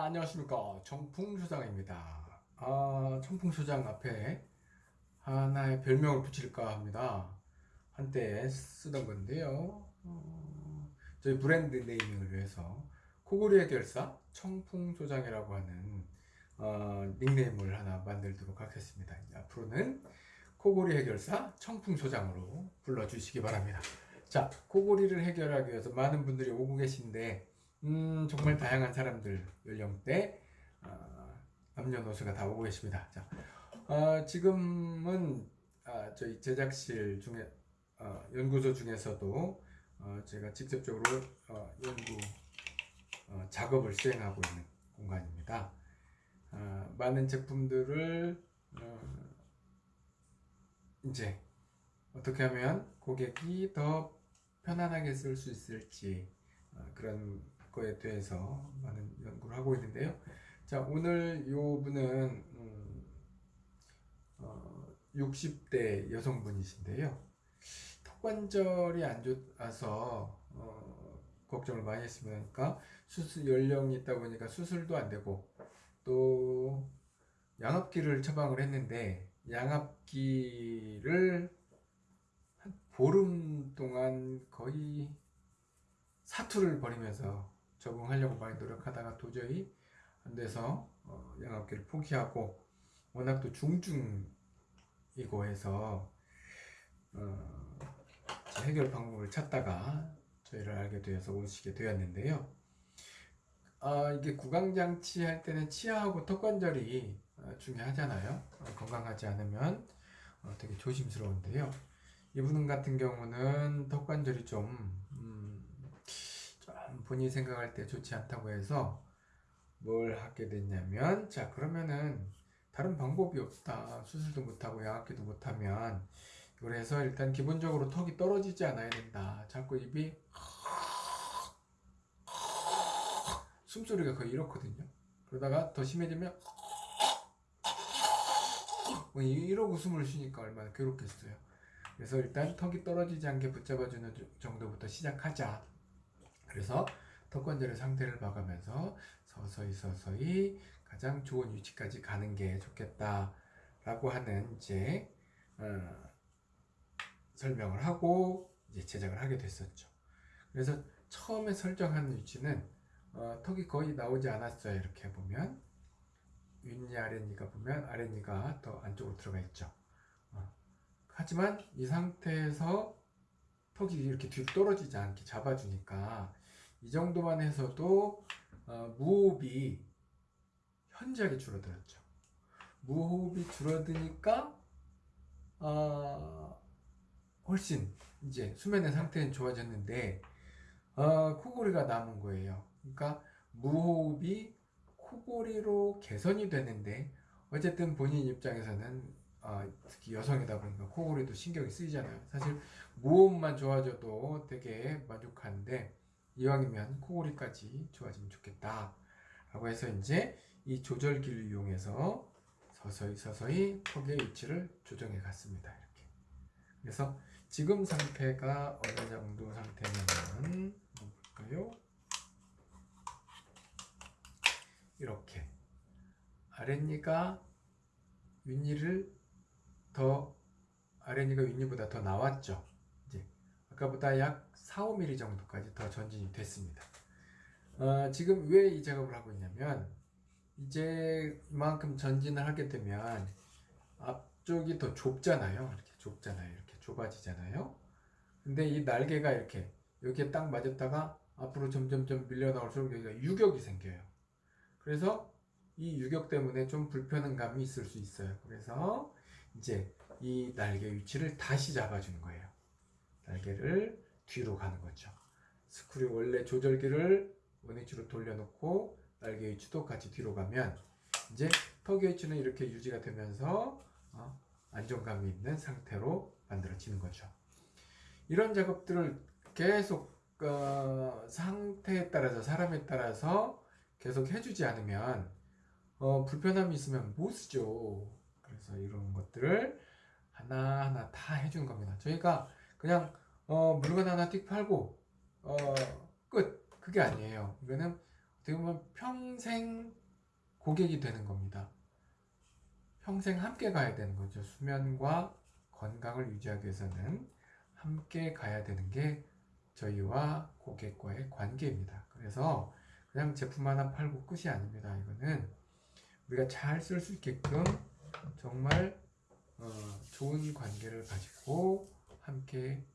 자, 안녕하십니까. 청풍소장입니다. 아, 청풍소장 앞에 하나의 별명을 붙일까 합니다. 한때 쓰던 건데요. 어, 저희 브랜드 네이밍을 위해서 코골이 해결사 청풍소장이라고 하는 어, 닉네임을 하나 만들도록 하겠습니다. 앞으로는 코골이 해결사 청풍소장으로 불러주시기 바랍니다. 자, 코골이를 해결하기 위해서 많은 분들이 오고 계신데 음, 정말 다양한 사람들, 연령대, 어, 남녀노소가 다 오고 계십니다. 자, 어, 지금은 아, 저희 제작실 중에 어, 연구소 중에서도 어, 제가 직접적으로 어, 연구 어, 작업을 수행하고 있는 공간입니다. 어, 많은 제품들을 어, 이제 어떻게 하면 고객이 더 편안하게 쓸 수 있을지 어, 그런 거에 대해서 많은 연구를 하고 있는데요. 자, 오늘 요 분은 음, 어, 60대 여성분이신데요. 턱관절이 안 좋아서 어, 걱정을 많이 했으니까 수술 연령이 있다 보니까 수술도 안 되고 또 양압기를 처방을 했는데 양압기를 한 보름 동안 거의 사투를 벌이면서 적응하려고 많이 노력하다가 도저히 안 돼서 어, 양압기를 포기하고 워낙 또 중증이고 해서 어, 해결 방법을 찾다가 저희를 알게 되어서 오시게 되었는데요. 아, 이게 구강장치 할 때는 치아하고 턱관절이 어, 중요하잖아요. 어, 건강하지 않으면 어, 되게 조심스러운데요. 이분 같은 경우는 턱관절이 좀, 음, 좀 본인이 생각할 때 좋지 않다고 해서 뭘 하게 됐냐면, 자, 그러면은 다른 방법이 없다. 수술도 못하고 양압기도 못하면, 그래서 일단 기본적으로 턱이 떨어지지 않아야 된다. 자꾸 입이 숨소리가 거의 이렇거든요. 그러다가 더 심해지면 뭐 이러고 숨을 쉬니까 얼마나 괴롭겠어요. 그래서 일단 턱이 떨어지지 않게 붙잡아주는 정도부터 시작하자. 그래서 턱관절의 상태를 봐가면서 서서히 서서히 가장 좋은 위치까지 가는 게 좋겠다 라고 하는 이제 어, 설명을 하고 이제 제작을 하게 됐었죠. 그래서 처음에 설정한 위치는 어, 턱이 거의 나오지 않았어요. 이렇게 보면 윗니 아랫니가 보면 아랫니가 더 안쪽으로 들어가 있죠. 어. 하지만 이 상태에서 턱이 이렇게 뒤로 떨어지지 않게 잡아주니까 이 정도만 해서도 어, 무호흡이 현저하게 줄어들었죠. 무호흡이 줄어드니까 어, 훨씬 이제 수면의 상태는 좋아졌는데 어, 코골이가 남은 거예요. 그러니까 무호흡이 코골이로 개선이 되는데 어쨌든 본인 입장에서는 어, 특히 여성이다 보니까 코골이도 신경이 쓰이잖아요. 사실 무호흡만 좋아져도 되게 만족하는데 이왕이면 코골이까지 좋아지면 좋겠다. 라고 해서 이제 이 조절기를 이용해서 서서히 서서히 턱의 위치를 조정해 갔습니다. 이렇게. 그래서 지금 상태가 어느 정도 상태냐면 볼까요? 이렇게 아랫니가 윗니를 더 아랫니가 윗니보다 더 나왔죠. 아까보다 약 4, 5mm 정도까지 더 전진이 됐습니다. 어, 지금 왜 이 작업을 하고 있냐면 이제 이만큼 전진을 하게 되면 앞쪽이 더 좁잖아요. 이렇게 좁잖아요. 이렇게 좁아지잖아요. 근데 이 날개가 이렇게 여기에 딱 맞았다가 앞으로 점점점 밀려 나올수록 여기가 유격이 생겨요. 그래서 이 유격 때문에 좀 불편한 감이 있을 수 있어요. 그래서 이제 이 날개 위치를 다시 잡아주는 거예요. 날개를 뒤로 가는 거죠. 스크류 원래 조절기를 원위치로 돌려놓고 날개 위치도 같이 뒤로 가면 이제 턱의 위치는 이렇게 유지가 되면서 어, 안정감이 있는 상태로 만들어지는 거죠. 이런 작업들을 계속 어, 상태에 따라서 사람에 따라서 계속 해주지 않으면 어, 불편함이 있으면 못 쓰죠. 그래서 이런 것들을 하나하나 다 해준 겁니다. 저희가 그냥 어, 물건 하나 띡 팔고 어, 끝 그게 아니에요. 이거는 어떻게 보면 평생 고객이 되는 겁니다. 평생 함께 가야 되는 거죠. 수면과 건강을 유지하기 위해서는 함께 가야 되는 게 저희와 고객과의 관계입니다. 그래서 그냥 제품 하나 팔고 끝이 아닙니다. 이거는 우리가 잘 쓸 수 있게끔 정말 어, 좋은 관계를 가지고 함께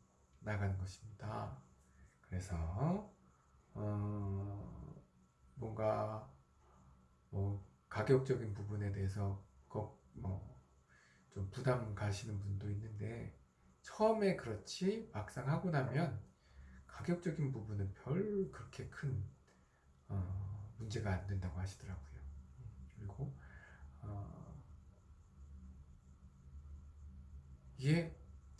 나가는 것입니다. 그래서 어, 뭔가 뭐 가격적인 부분에 대해서 뭐좀 부담 가시는 분도 있는데 처음에 그렇지 막상 하고 나면 가격적인 부분은 별 그렇게 큰 어, 문제가 안 된다고 하시더라고요. 그리고 어, 이게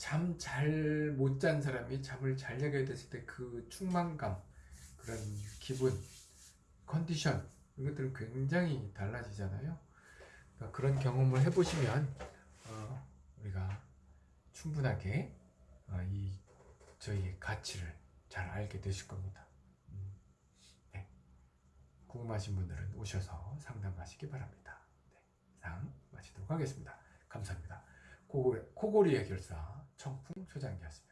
잠 잘 못 잔 사람이 잠을 잘 자게 됐을 때 그 충만감, 그런 기분, 컨디션 이것들은 굉장히 달라지잖아요. 그러니까 그런 경험을 해보시면 어, 우리가 충분하게 어, 이 저희의 가치를 잘 알게 되실 겁니다. 음, 네. 궁금하신 분들은 오셔서 상담하시기 바랍니다. 네, 상 마치도록 하겠습니다. 감사합니다. 코골, 코골이 해결사 청풍 소장이었습니다.